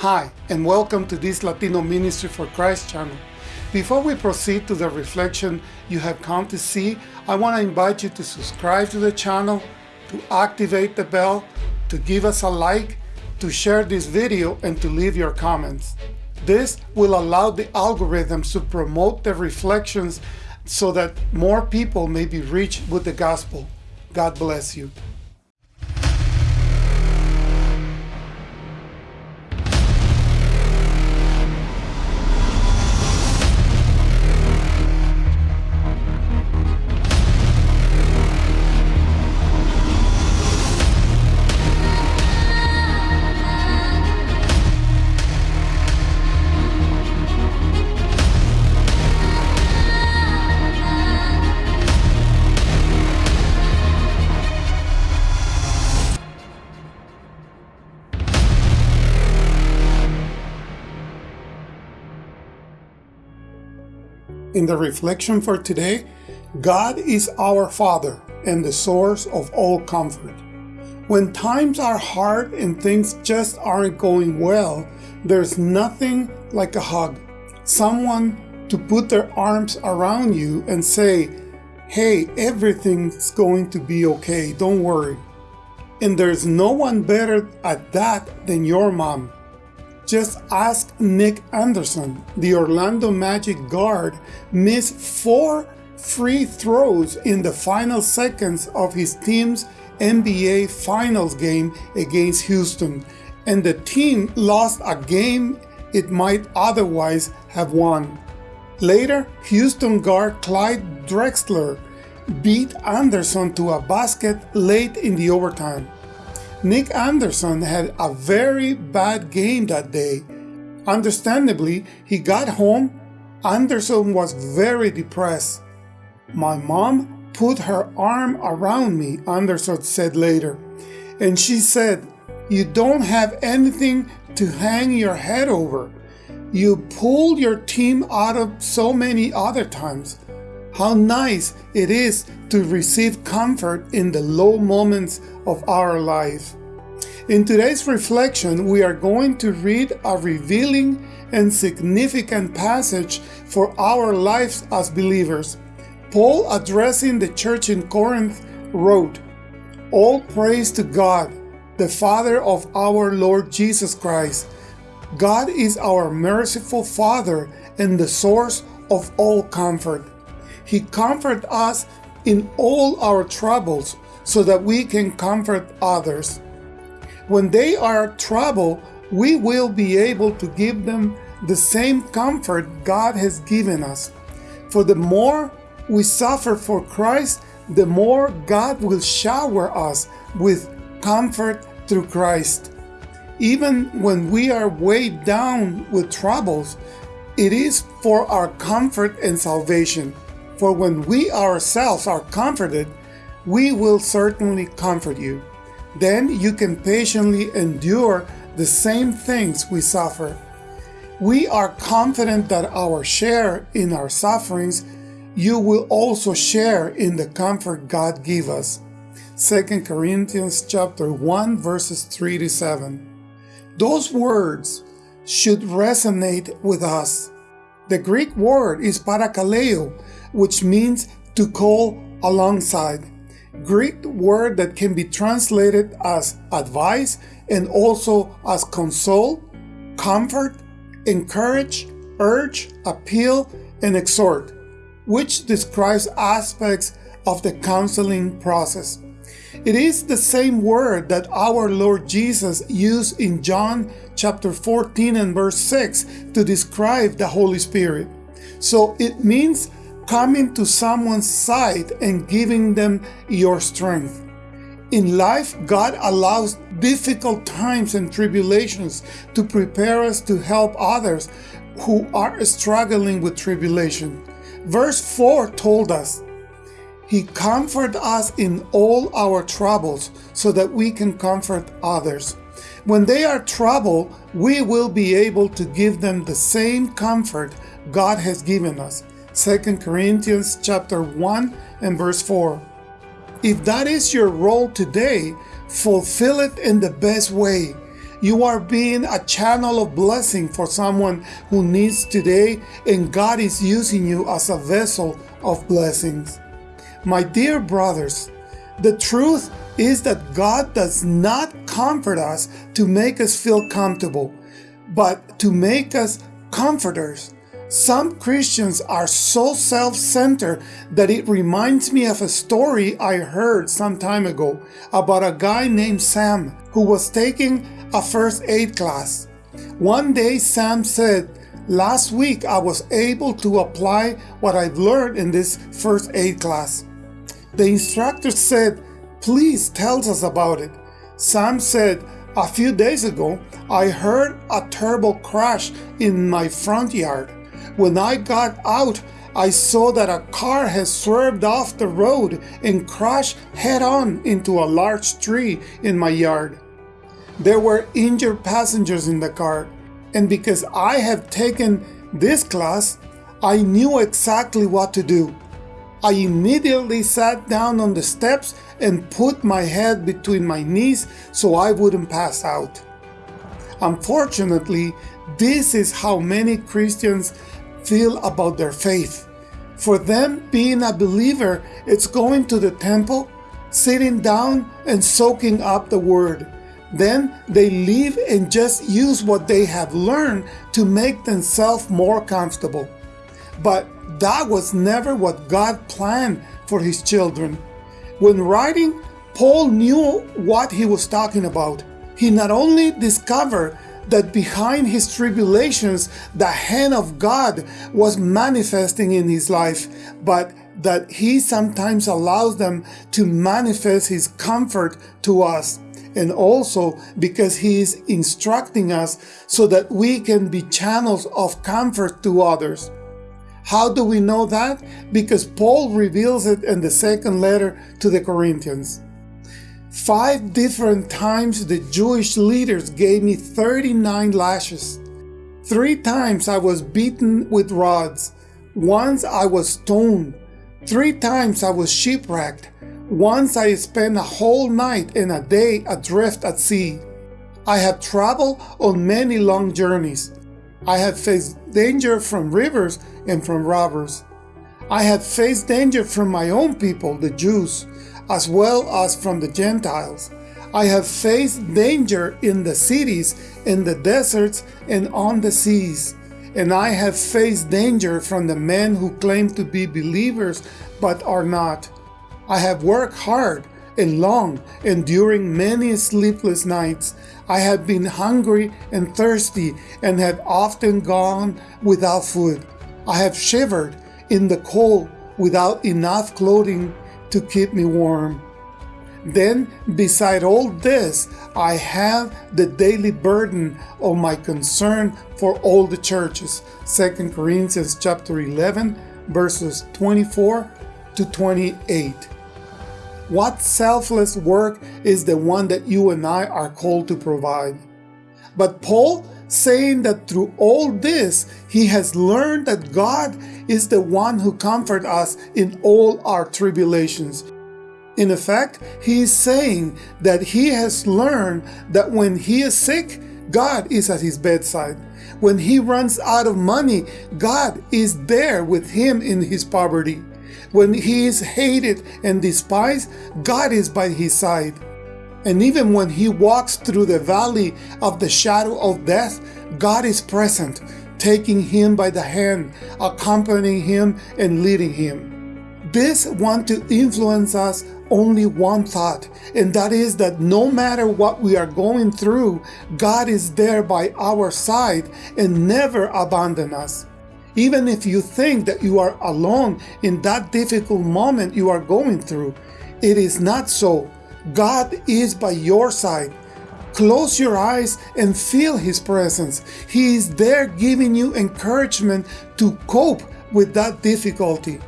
Hi, and welcome to this Latino Ministry for Christ channel. Before we proceed to the reflection you have come to see, I want to invite you to subscribe to the channel, to activate the bell, to give us a like, to share this video, and to leave your comments. This will allow the algorithms to promote the reflections so that more people may be reached with the gospel. God bless you. In the reflection for today, God is our Father and the source of all comfort. When times are hard and things just aren't going well, there's nothing like a hug. Someone to put their arms around you and say, hey, everything's going to be okay, don't worry. And there's no one better at that than your mom. Just ask Nick Anderson. The Orlando Magic guard missed four free throws in the final seconds of his team's NBA Finals game against Houston, and the team lost a game it might otherwise have won. Later, Houston guard Clyde Drexler beat Anderson to a basket late in the overtime. Nick Anderson had a very bad game that day. Understandably, he got home. Anderson was very depressed. My mom put her arm around me, Anderson said later, and she said, You don't have anything to hang your head over. You pulled your team out of so many other times. How nice it is to receive comfort in the low moments of our life. In today's reflection, we are going to read a revealing and significant passage for our lives as believers. Paul, addressing the church in Corinth, wrote, All praise to God, the Father of our Lord Jesus Christ. God is our merciful Father and the source of all comfort. He comforts us in all our troubles so that we can comfort others. When they are troubled, we will be able to give them the same comfort God has given us. For the more we suffer for Christ, the more God will shower us with comfort through Christ. Even when we are weighed down with troubles, it is for our comfort and salvation. For when we ourselves are comforted, we will certainly comfort you. Then you can patiently endure the same things we suffer. We are confident that our share in our sufferings, you will also share in the comfort God give us. 2 Corinthians chapter 1 verses 3 to 7. Those words should resonate with us. The Greek word is parakaleo, which means to call alongside. Greek word that can be translated as advice and also as console, comfort, encourage, urge, appeal, and exhort, which describes aspects of the counseling process. It is the same word that our Lord Jesus used in John chapter 14 and verse 6 to describe the Holy Spirit. So it means coming to someone's side and giving them your strength. In life, God allows difficult times and tribulations to prepare us to help others who are struggling with tribulation. Verse 4 told us, He comforted us in all our troubles so that we can comfort others. When they are troubled, we will be able to give them the same comfort God has given us. 2 Corinthians chapter 1 and verse 4. If that is your role today, fulfill it in the best way. You are being a channel of blessing for someone who needs today, and God is using you as a vessel of blessings. My dear brothers, the truth is that God does not comfort us to make us feel comfortable, but to make us comforters. Some Christians are so self-centered that it reminds me of a story I heard some time ago about a guy named Sam who was taking a first aid class. One day Sam said, last week I was able to apply what I've learned in this first aid class. The instructor said, please tell us about it. Sam said, a few days ago, I heard a terrible crash in my front yard. When I got out, I saw that a car had swerved off the road and crashed head-on into a large tree in my yard. There were injured passengers in the car, and because I have taken this class, I knew exactly what to do. I immediately sat down on the steps and put my head between my knees so I wouldn't pass out. Unfortunately, this is how many Christians feel about their faith. For them, being a believer, it's going to the temple, sitting down and soaking up the word. Then they leave and just use what they have learned to make themselves more comfortable. But that was never what God planned for his children. When writing, Paul knew what he was talking about. He not only discovered that behind his tribulations, the hand of God was manifesting in his life, but that he sometimes allows them to manifest his comfort to us. And also because he is instructing us so that we can be channels of comfort to others. How do we know that? Because Paul reveals it in the second letter to the Corinthians. Five different times the Jewish leaders gave me 39 lashes. Three times I was beaten with rods. Once I was stoned. Three times I was shipwrecked. Once I spent a whole night and a day adrift at sea. I have traveled on many long journeys. I have faced danger from rivers and from robbers. I have faced danger from my own people, the Jews as well as from the Gentiles. I have faced danger in the cities, in the deserts, and on the seas. And I have faced danger from the men who claim to be believers but are not. I have worked hard and long, enduring many sleepless nights. I have been hungry and thirsty and have often gone without food. I have shivered in the cold without enough clothing to keep me warm. Then, beside all this, I have the daily burden of my concern for all the churches. 2 Corinthians chapter 11, verses 24 to 28. What selfless work is the one that you and I are called to provide? But Paul saying that through all this, he has learned that God is the one who comforts us in all our tribulations. In effect, he is saying that he has learned that when he is sick, God is at his bedside. When he runs out of money, God is there with him in his poverty. When he is hated and despised, God is by his side. And even when he walks through the valley of the shadow of death, God is present, taking him by the hand, accompanying him and leading him. This want to influence us only one thought, and that is that no matter what we are going through, God is there by our side and never abandon us. Even if you think that you are alone in that difficult moment you are going through, it is not so. God is by your side. Close your eyes and feel His presence. He is there giving you encouragement to cope with that difficulty.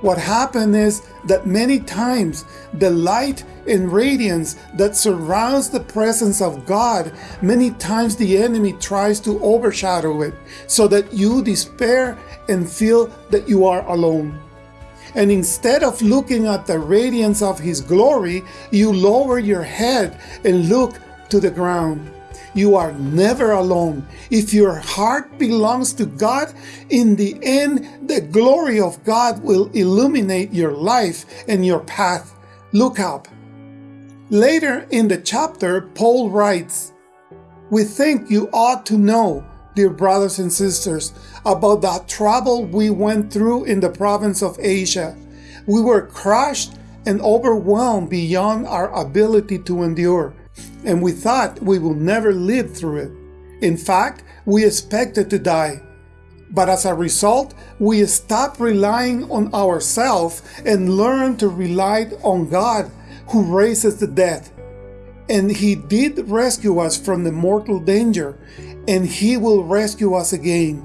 What happened is that many times the light and radiance that surrounds the presence of God, many times the enemy tries to overshadow it so that you despair and feel that you are alone. And instead of looking at the radiance of His glory, you lower your head and look to the ground. you are never alone. If your heart belongs to God, in the end, the glory of God will illuminate your life and your path. Look up. Later in the chapter, Paul writes, We think you ought to know, dear brothers and sisters, about the trouble we went through in the province of Asia. We were crushed and overwhelmed beyond our ability to endure, and we thought we would never live through it. In fact, we expected to die. But as a result, we stopped relying on ourselves and learned to rely on God who raises the dead. And he did rescue us from the mortal danger, and he will rescue us again.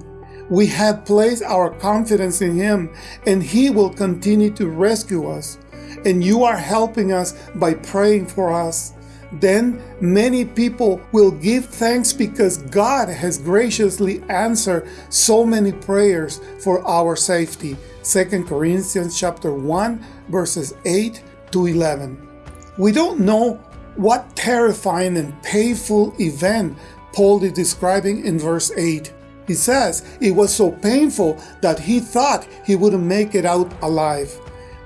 We have placed our confidence in him, and he will continue to rescue us. And you are helping us by praying for us. Then many people will give thanks because God has graciously answered so many prayers for our safety. 2 Corinthians chapter 1 verses 8 to 11. We don't know what terrifying and painful event Paul is describing in verse 8. He says it was so painful that he thought he wouldn't make it out alive.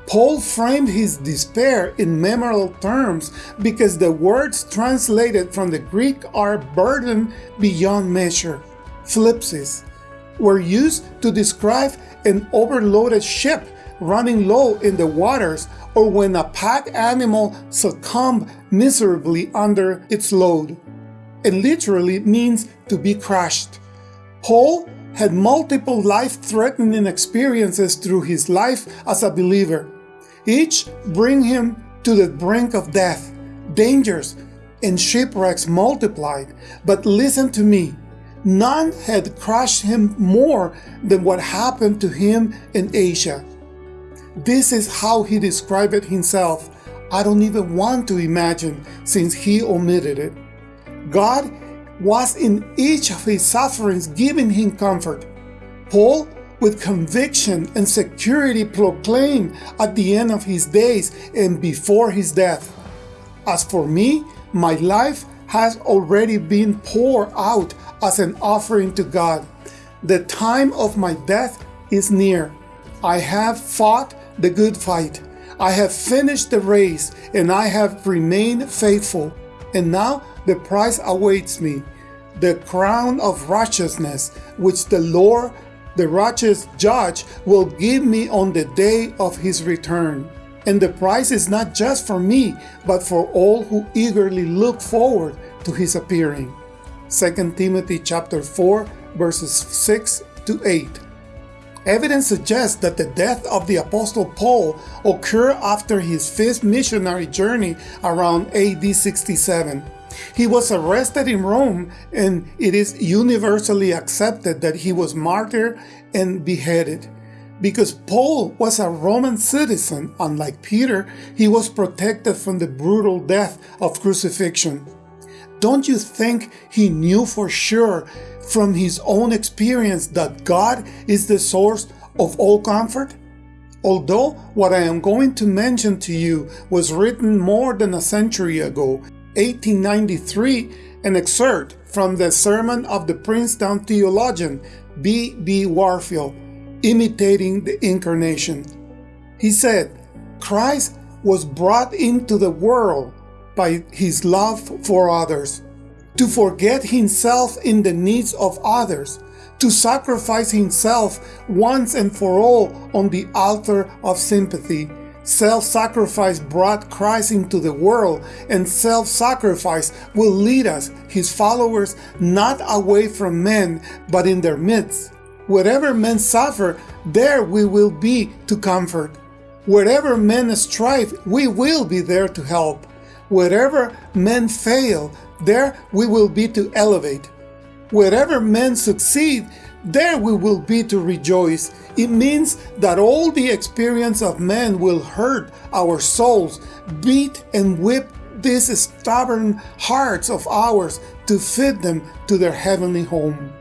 Paul framed his despair in memorable terms because the words translated from the Greek are burden beyond measure. Thlipsis were used to describe an overloaded ship running low in the waters or when a pack animal succumbed miserably under its load. It literally means to be crushed. Paul had multiple life-threatening experiences through his life as a believer. Each bring him to the brink of death, dangers, and shipwrecks multiplied. But listen to me, none had crushed him more than what happened to him in Asia. This is how he described it himself. I don't even want to imagine since he omitted it. God was in each of his sufferings giving him comfort. Paul, with conviction and security, proclaimed at the end of his days and before his death, As for me, my life has already been poured out as an offering to God. The time of my death is near. I have fought the good fight. I have finished the race and I have remained faithful. And now the prize awaits me, the crown of righteousness, which the Lord, the righteous judge, will give me on the day of his return. And the prize is not just for me, but for all who eagerly look forward to his appearing. 2 Timothy chapter 4 verses 6 to 8. Evidence suggests that the death of the Apostle Paul occurred after his fifth missionary journey around AD 67. He was arrested in Rome, and it is universally accepted that he was martyred and beheaded. Because Paul was a Roman citizen, unlike Peter, he was protected from the brutal death of crucifixion. Don't you think he knew for sure from his own experience that God is the source of all comfort? Although what I am going to mention to you was written more than a century ago, 1893, an excerpt from the sermon of the Princeton theologian B. B. Warfield, imitating the Incarnation. He said, Christ was brought into the world by his love for others to forget himself in the needs of others, to sacrifice himself once and for all on the altar of sympathy. Self-sacrifice brought Christ into the world, and self-sacrifice will lead us, his followers, not away from men, but in their midst. Wherever men suffer, there we will be to comfort. Wherever men strive, we will be there to help. Wherever men fail, there we will be to elevate. Wherever men succeed, there we will be to rejoice. It means that all the experience of men will hurt our souls, beat and whip these stubborn hearts of ours to fit them to their heavenly home.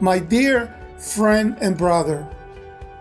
My dear friend and brother,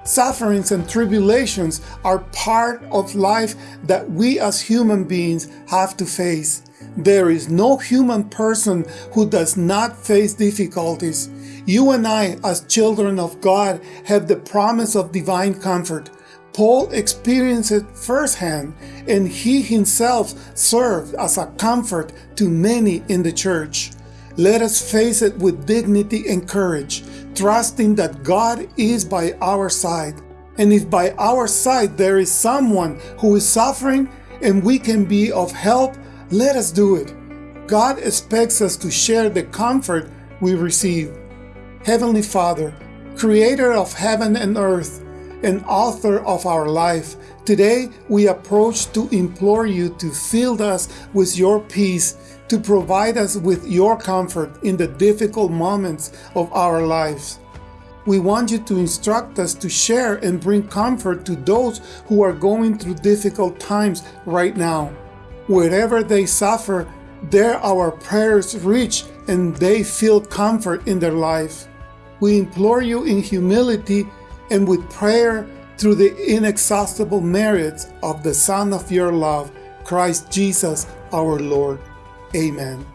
sufferings and tribulations are part of life that we as human beings have to face. There is no human person who does not face difficulties. You and I, as children of God, have the promise of divine comfort. Paul experienced it firsthand, and he himself served as a comfort to many in the church. Let us face it with dignity and courage, trusting that God is by our side. And if by our side there is someone who is suffering and we can be of help, let us do it. God expects us to share the comfort we receive. Heavenly Father, creator of heaven and earth, and author of our life, today we approach to implore you to fill us with your peace, to provide us with your comfort in the difficult moments of our lives. We want you to instruct us to share and bring comfort to those who are going through difficult times right now. Wherever they suffer, there our prayers reach and they feel comfort in their life. We implore you in humility and with prayer through the inexhaustible merits of the Son of your love, Christ Jesus our Lord. Amen.